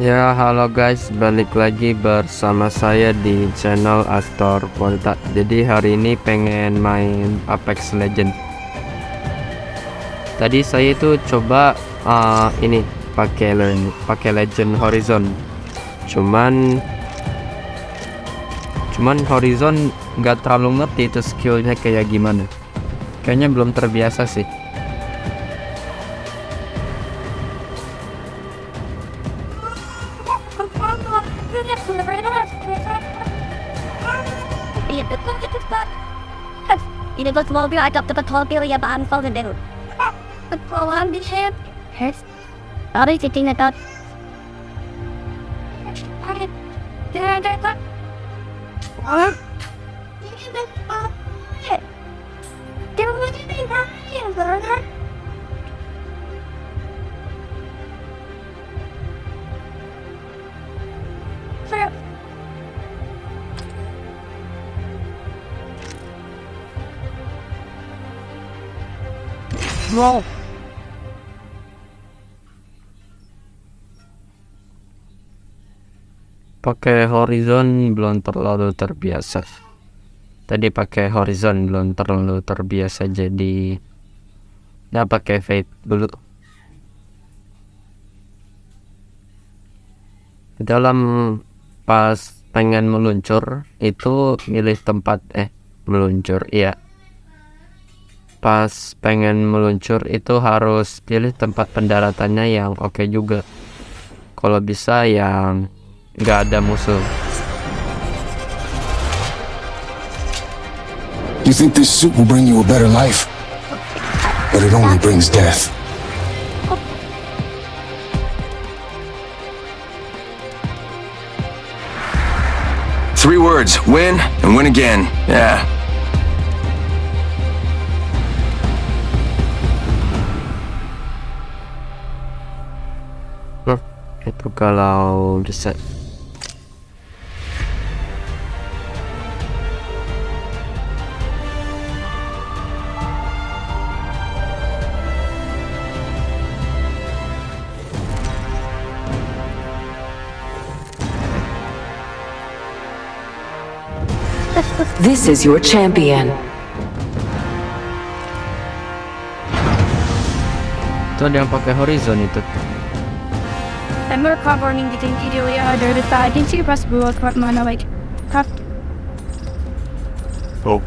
Ya halo guys balik lagi bersama saya di channel Astor Volta Jadi hari ini pengen main Apex Legend Tadi saya itu coba uh, ini pakai le- pakai Legend Horizon. Cuman Cuman Horizon nggak terlalu ngerti itu skillnya kayak gimana. Kayaknya belum terbiasa sih Ini bos mobil adapte bak mobil ya baan folgen den. Bak kolan bir şey. Her. Abi titin da. Ah. Pakai Horizon belum terlalu terbiasa. Tadi pakai Horizon belum terlalu terbiasa jadi ya pakai Fate dulu. Dalam pas pengen meluncur itu milih tempat eh meluncur iya pas pengen meluncur itu harus pilih tempat pendaratannya yang oke juga kalau bisa yang nggak ada musuh You think this suit will bring you a better life? But it only brings death. Three words win and win again. Yeah. Itu kalau bisa This is your champion. itu ada yang pakai Horizon itu there the side. Didn't you press blue or mana like cuff? Oh.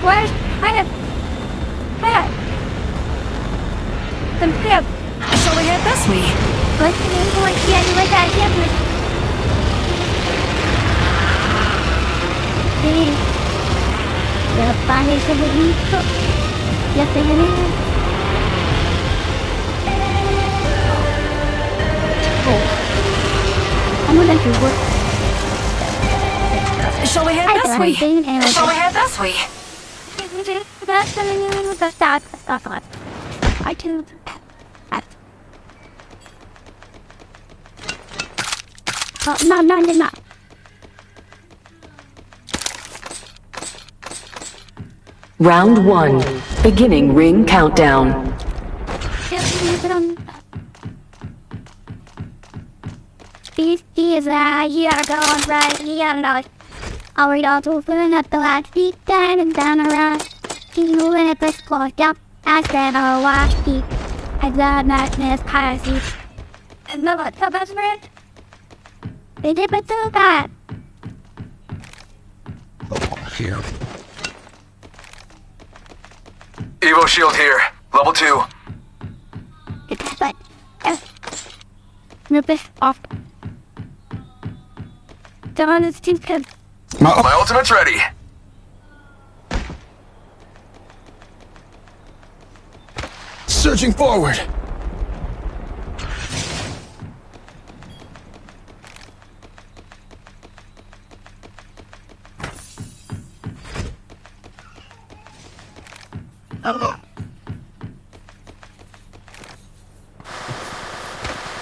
Where's I have Hey Then Pip Shall we head this way? What's the name for it? Yeah, you that? Yeah, but... Sí. Ya te. I'm gonna do what Shall we head I this way? Shall we head this way? I can Oh, no, no, no, no. Round one. Beginning ring countdown. These keys are here going right here now. Are we all moving at the last beat down and down around? Keep moving at the squad down. I said I'll watch the I got madness policy. And the what the best friend? They did but do that. Here. Evo shield here. Level two. It's but uh, rip it off. Don is too good. My, My ultimate's ready. searching forward.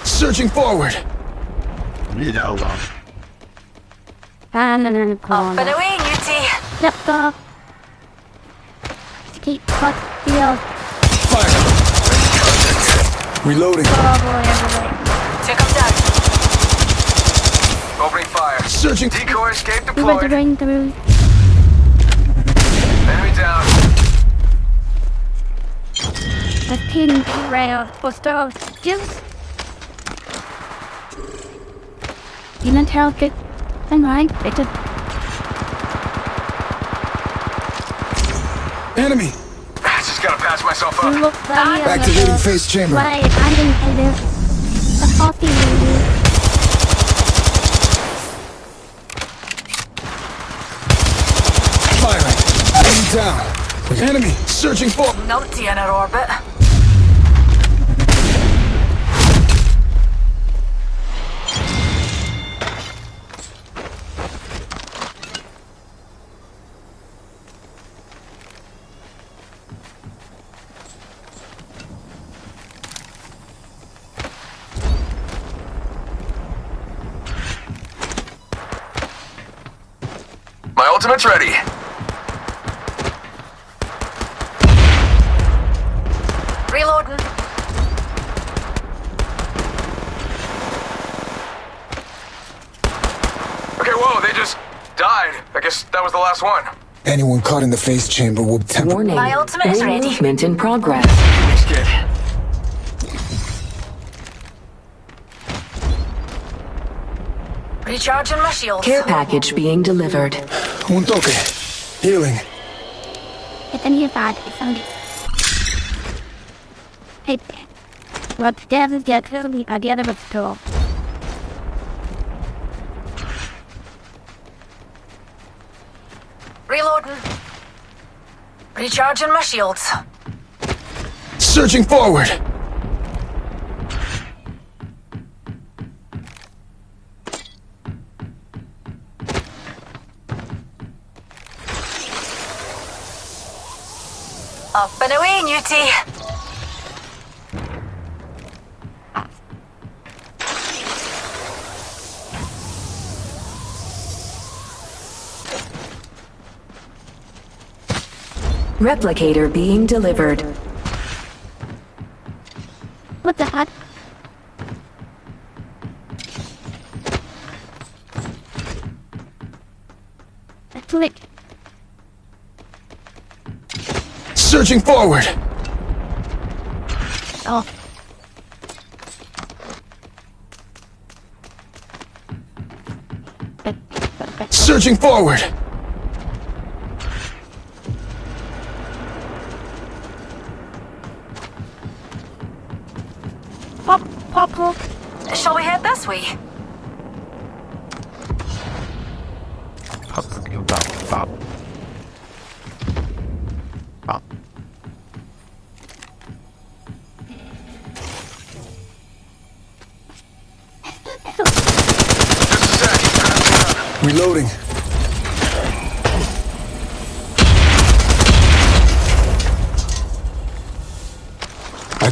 Searching forward. And then Off and away, Newty. Yep, go. Deep cut field. Fire! Reloading. Oh boy, everybody. Took him down. Opening fire. Searching. Decoy escape We went to deployed. bring through. Enemy down. The pin rail for stove. Just. You know, tell good. And right, bitte. Enemy. I Just gotta patch myself up. Look, buddy, on the Activating floor. phase chamber. Right, I didn't I did. The coffee lady. Firing. Enemy down. Enemy. Searching for. Numpty in our orbit. My ultimate's ready. Reloading. Okay, whoa, they just died. I guess that last one. Anyone caught in the phase chamber will temper. Warning. My ultimate is ready. Movement in progress. Thanks, kid. Recharging my shields. Care package being delivered. Un toque. Healing. It's a new bad. Only. Hey, what death is get to me at the end of the store. Reloading. Recharging my shields. Searching forward. Up and away, Newty. Replicator being delivered. What the heck? Click. Searching forward. Oh. Searching forward. Pop, pop, pop. Shall we head this way?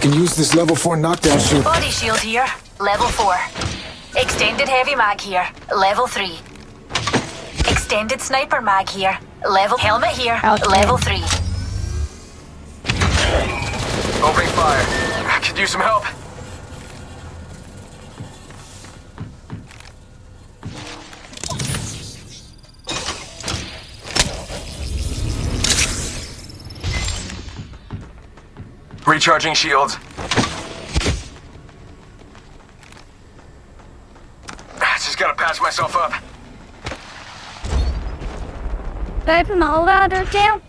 Can use this level 4 knockdown shield. Body shield here. Level 4. Extended heavy mag here. Level 3. Extended sniper mag here. Level helmet here. Okay. Level 3. Opening fire. I could use some help. Recharging shields. Ah, just gotta patch myself up. Open the ladder down.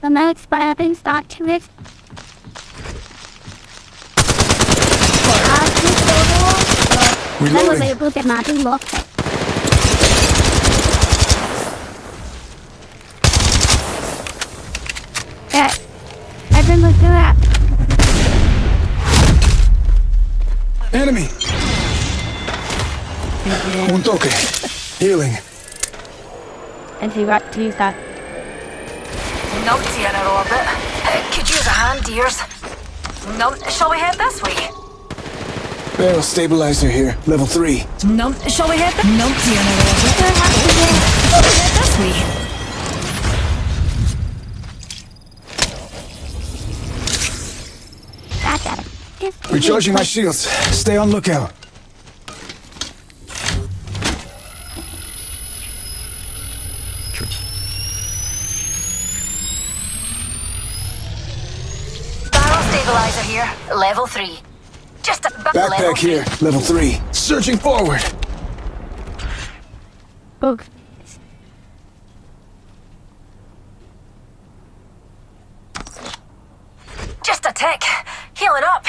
The next weapon start to it. I was Reloading. able to not look it. I've been looking at Enemy. Un toque. Healing. and he got to use that. Numpty in our orbit. Uh, could use a hand, dears. Num shall we head this way? Barrel stabilizer here. Level 3. Num shall we head this Numpty in our orbit. Shall we head this way? Recharging my shields. Stay on lookout. Barrel stabilizer here. Level 3. Just a ba- level Backpack three. here. Level 3. Searching forward. Oh, Just a tick. Healing up.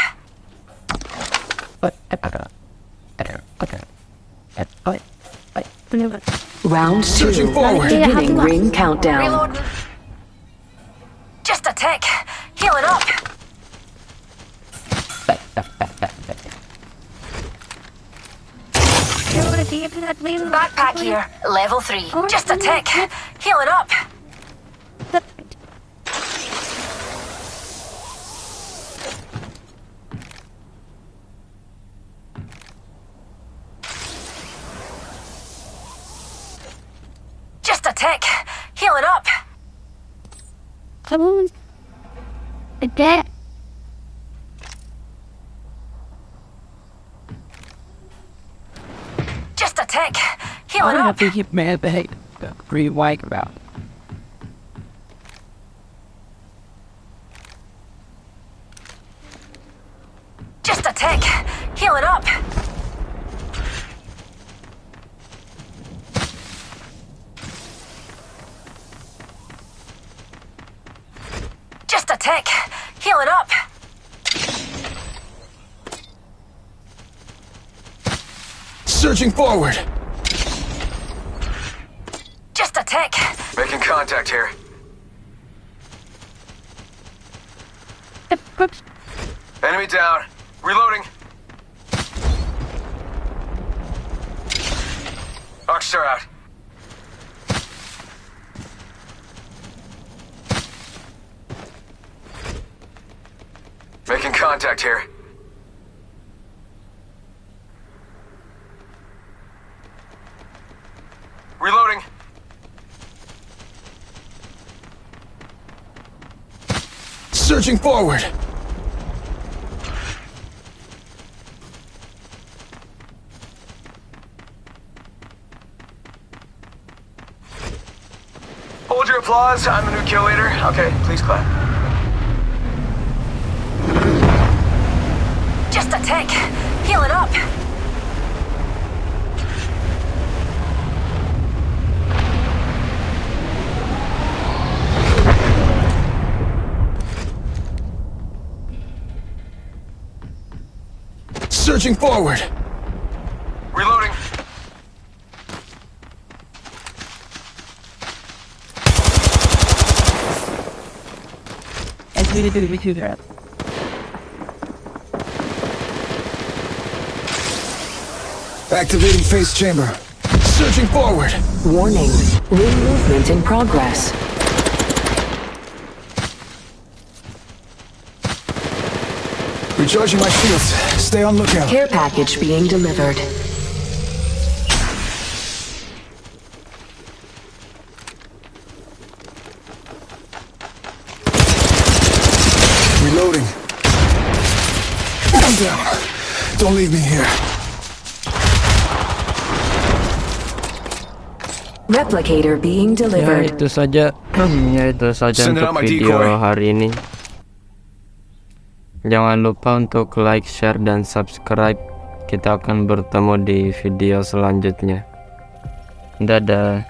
Round two. Forward. Beginning ring countdown. Reloading. Just a tick. Healing up. Backpack here. Level 3. Just a tick. Healing up. Just a tick. Healing up. Come on. That. Just a tick. I Healing don't up. think he mad behave. Pretty white about. Just a tick. Healing up. Just a tick. Healing up. Searching forward. Just a tick. Making contact here. Enemy down. Reloading. Arcstar out. Making contact here. Reloading. Searching forward. Hold your applause. I'm the new kill leader. Okay, please clap. Just a tick. Healing up. Searching forward. Reloading. As we did with you there. Activating phase chamber. Surging forward. Warning. Ring movement in progress. Recharging my shields. Stay on lookout. Care package being delivered. Reloading. I'm down. Don't leave me here. Replicator being Ya delivered. itu saja ya itu saja Send untuk video decoy. hari ini. Jangan lupa untuk like, share, dan subscribe. Kita akan bertemu di video selanjutnya. Dadah.